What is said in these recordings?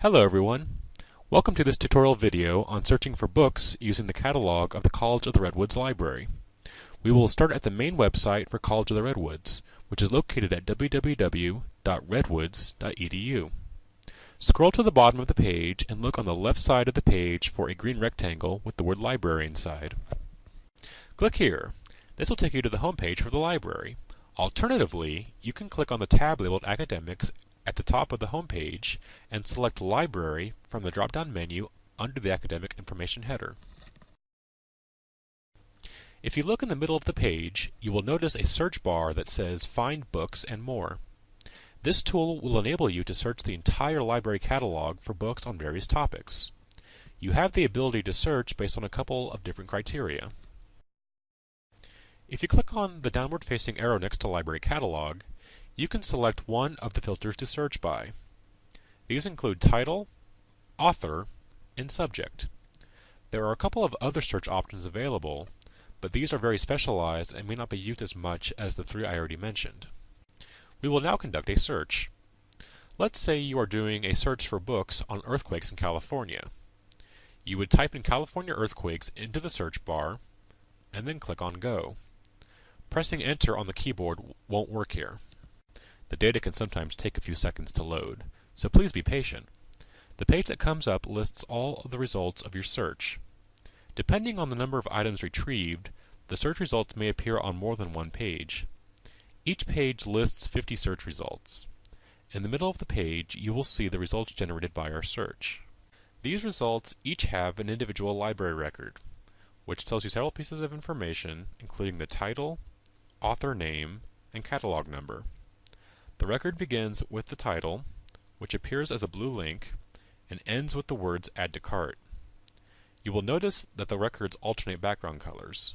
Hello everyone. Welcome to this tutorial video on searching for books using the catalog of the College of the Redwoods Library. We will start at the main website for College of the Redwoods, which is located at www.redwoods.edu. Scroll to the bottom of the page and look on the left side of the page for a green rectangle with the word library inside. Click here. This will take you to the home page for the library. Alternatively, you can click on the tab labeled Academics at the top of the home page and select Library from the drop-down menu under the Academic Information header. If you look in the middle of the page, you will notice a search bar that says Find Books and More. This tool will enable you to search the entire library catalog for books on various topics. You have the ability to search based on a couple of different criteria. If you click on the downward facing arrow next to Library Catalog, you can select one of the filters to search by. These include title, author, and subject. There are a couple of other search options available, but these are very specialized and may not be used as much as the three I already mentioned. We will now conduct a search. Let's say you are doing a search for books on earthquakes in California. You would type in California earthquakes into the search bar and then click on Go. Pressing Enter on the keyboard won't work here. The data can sometimes take a few seconds to load, so please be patient. The page that comes up lists all of the results of your search. Depending on the number of items retrieved, the search results may appear on more than one page. Each page lists 50 search results. In the middle of the page, you will see the results generated by our search. These results each have an individual library record, which tells you several pieces of information, including the title, author name, and catalog number. The record begins with the title, which appears as a blue link, and ends with the words Add to Cart. You will notice that the records alternate background colors.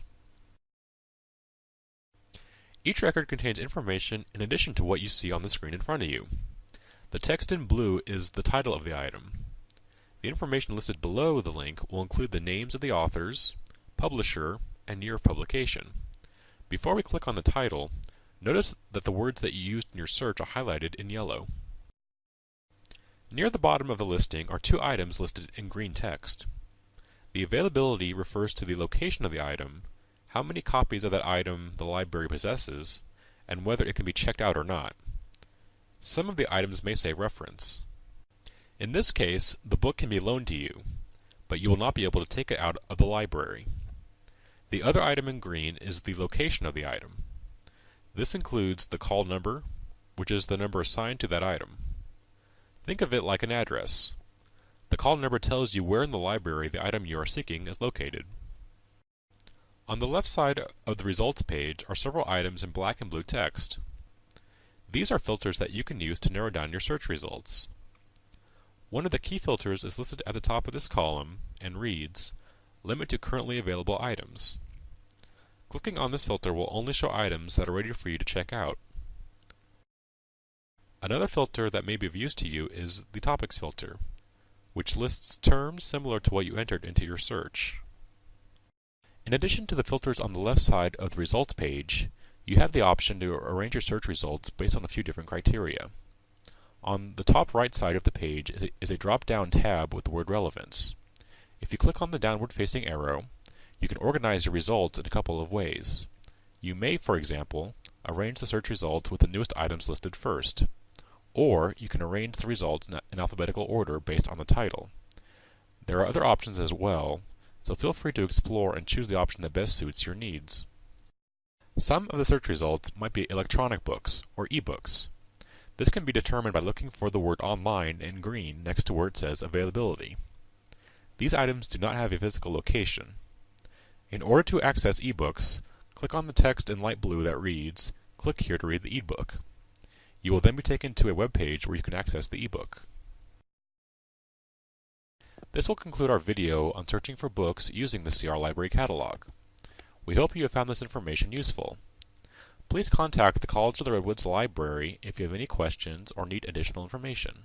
Each record contains information in addition to what you see on the screen in front of you. The text in blue is the title of the item. The information listed below the link will include the names of the authors, publisher, and year of publication. Before we click on the title, Notice that the words that you used in your search are highlighted in yellow. Near the bottom of the listing are two items listed in green text. The availability refers to the location of the item, how many copies of that item the library possesses, and whether it can be checked out or not. Some of the items may say reference. In this case, the book can be loaned to you, but you will not be able to take it out of the library. The other item in green is the location of the item. This includes the call number, which is the number assigned to that item. Think of it like an address. The call number tells you where in the library the item you are seeking is located. On the left side of the results page are several items in black and blue text. These are filters that you can use to narrow down your search results. One of the key filters is listed at the top of this column and reads, Limit to currently available items. Clicking on this filter will only show items that are ready for you to check out. Another filter that may be of use to you is the Topics filter, which lists terms similar to what you entered into your search. In addition to the filters on the left side of the results page, you have the option to arrange your search results based on a few different criteria. On the top right side of the page is a drop-down tab with the word Relevance. If you click on the downward facing arrow, you can organize your results in a couple of ways. You may, for example, arrange the search results with the newest items listed first. Or you can arrange the results in alphabetical order based on the title. There are other options as well, so feel free to explore and choose the option that best suits your needs. Some of the search results might be electronic books or e-books. This can be determined by looking for the word online in green next to where it says availability. These items do not have a physical location, in order to access ebooks, click on the text in light blue that reads, Click here to read the ebook. You will then be taken to a web page where you can access the ebook. This will conclude our video on searching for books using the CR Library Catalog. We hope you have found this information useful. Please contact the College of the Redwoods Library if you have any questions or need additional information.